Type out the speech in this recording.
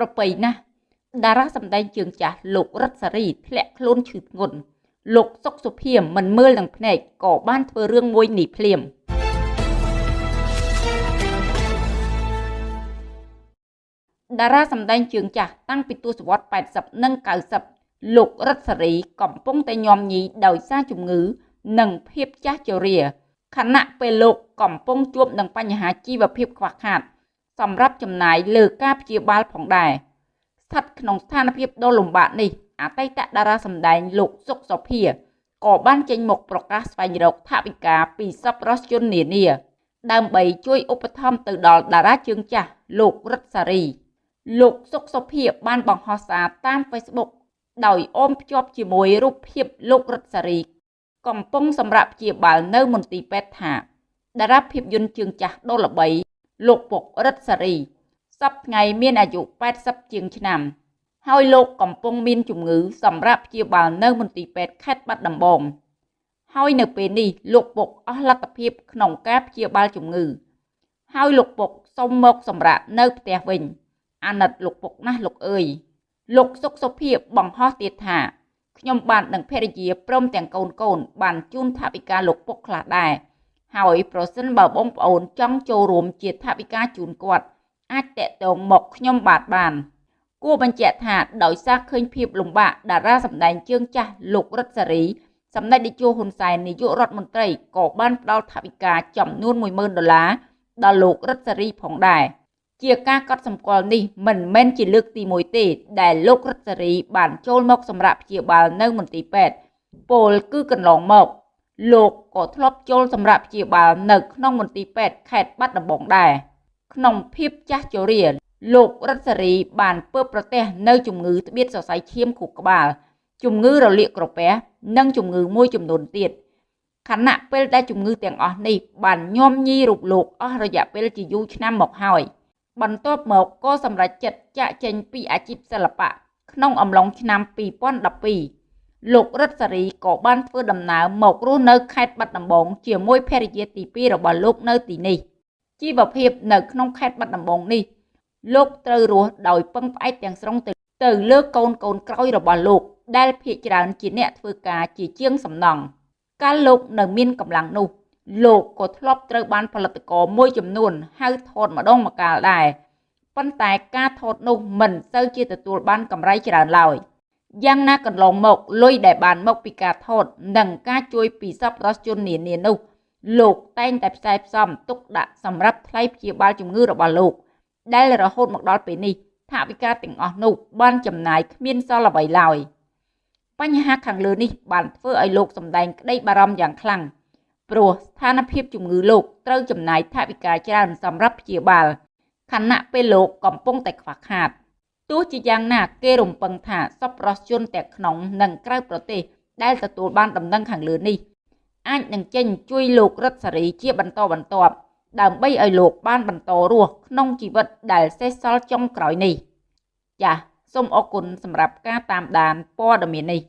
ប្រពៃណាស់តារាសម្ដែងជើងចាស់លោករិទ្ធសារីធ្លាក់ខ្លួនឈឺធ្ងន់លោកសុកសុភីមមិនមើលនឹងភ្នែកក៏បានធ្វើរឿងមួយនេះភ្លាមតារាសម្ដែងជើងចាស់តាំងពីទសវត្សរ៍80និង90លោករិទ្ធសារីកំពុងតែញោមញីដោយសារជំងឺ និងភាពចាស់ជរាខណៈពេលលោកកំពុងជួបនឹងបញ្ហាជីវភាពខ្វះខាត សម្រាប់ចំណាយលើការព្យាបាលផងដែរស្ថិតក្នុងស្ថានភាពដ៏លំបាកនេះអតីតតារាសម្ដែងលោកសុកសុភាក៏បានចេញមុខប្រកាសស្វែងរកថវិកាពីសប្បុរសជននានា ដើម្បីជួយឧបត្ថម្ភទៅដល់តារាជើងចាស់លោករិទ្ធសារីលោកសុកសុភាបានបង្ហោះសារតាម Facebook ដោយអមភ្ជាប់ជាមួយរូបភាពលោករិទ្ធសារី កំពុងសម្រាប់ព្យាបាលនៅមន្ទីរពេទ្យថាតារាភាពយន្តជើងចាស់ដ៏ល្បី លោកពុករិទ្ធសារីសពថ្ងៃមានអាយុ80ជាងឆ្នាំហើយលោកកំពុងមានជំងឺសម្រាប់ព្យាបាលនៅមន្ទីរពេទ្យខេត្តបាត់ដំបងហើយនៅពេលនេះលោកពុកអស់លទ្ធភាពក្នុងការព្យាបាលជំងឺ ហើយលោកពុកសុំមកសម្រាប់នៅផ្ទះវិញ អាណិតលោកពុកណាស់លោកអើយលោកសុកសុភាពបង្ហោះទៀតថាខ្ញុំបាននឹងភរិយាព្រមទាំងកូនកូនបានជូនថវិកាលោកពុកខ្លះដែរ ហើយប្រសិនបើបងប្អូនចង់ចូលរួមជាថវិកាជូនគាត់ អាចតាក់ទងមកខ្ញុំបាទបានគួរបញ្ជាក់ថាដោយសារឃើញភាពលំបាកតារាសម្ដែងជើងចាស់លោករិទ្ធសារីសម្ដេចនាយកហ៊ុនសែននាយករដ្ឋមន្ត្រីក៏បានផ្ដល់ថវិកាចំនួន10000ដុល្លារដល់លោករិទ្ធសារីផងដែរជាការកត់សម្គាល់នេះមិនមែនជាលើកទី1ទេដែលលោករិទ្ធសារីបានចូលមកសម្រាប់ព្យាបាលនៅមន្ទីរពេទ្យពលគឺកន្លងមក លោកក៏ធ្លាប់ចូលសម្រាប់ព្យាបាលនៅក្នុងមន្ទីរពេទ្យខេត្តបាត់ដំបងដែរក្នុងភាពចាស់ជរាលោករិទ្ធសារីបានពើប្រទះនៅជំងឺត្បៀតសរសៃឈាមខួរក្បាល ជំងឺរលាកក្រពះនិងជំងឺមួយចំនួនទៀតខណៈពេលដែលជំងឺទាំងអស់នេះបានញោមញីរូបលោកអស់រយៈពេលជាយូរឆ្នាំមកហើយបន្ទាប់មកក៏សម្រេចចិត្តចាក់ចេញពីអាជីពសិល្បៈក្នុងអំឡុងឆ្នាំ2012 លោករិទ្ធសារីក៏បានធ្វើដំណើរមករស់នៅខេត្តបាត់ដំបងជាមួយភរិយាទី2របស់លោកនៅទីនេះជីវភាពនៅក្នុងខេត្តបាត់ដំបងនេះ លោកត្រូវរស់ដោយពឹងផ្អែកទាំងស្រុងទៅទៅលើកូនកូនក្រោយរបស់លោក ដែលភាគច្រើនជាអ្នកធ្វើការជាជាងសំណង់កាលលោកនៅមានកម្លាំងនោះ លោកក៏ធ្លាប់ត្រូវបានផលិតករមួយចំនួនហៅថតម្ដងម្កាលដែរប៉ុន្តែការថតនោះមិនសូវជាទទួលបានកម្រៃច្រើនឡើយ យ៉ាងណាកន្លងមកលុយដែលបានមកពីការថតនិងការជួយពីសប្បុរសជននានានោះលោកតែងតែផ្សាយផ្សំទុកដាក់សម្រាប់ថ្លៃព្យាបាលជំងឺរបស់លោក ដែលរហូតមកដល់ពេលនេះថវិកាទាំងអស់នោះបានចំណាយគ្មានសល់អ្វីឡើយបញ្ហាខាងលើនេះបានធ្វើឲ្យលោកសម្ដែងក្តីបារម្ភយ៉ាងខ្លាំងព្រោះស្ថានភាពជំងឺលោកត្រូវចំណាយថវិកាច្រើនសម្រាប់ព្យាបាលខណៈពេលលោកកំពុងតែខ្វះខាត ទោះជាយ៉ាងណាគេរំពឹងថាសប្បុរសជនទាំងក្នុងនិងក្រៅប្រទេសដែលទទួលបានដំណឹងខាងលើនេះអាចនឹងចេញជួយលោករិទ្ធសារីជាបន្តបន្ទាប់ដើម្បីឲ្យលោកបានបន្តរស់ក្នុងជីវិតដែលសេសសល់ចុងក្រោយនេះចាសសូមអរគុណសម្រាប់ការតាមដានព័ត៌មាននេះ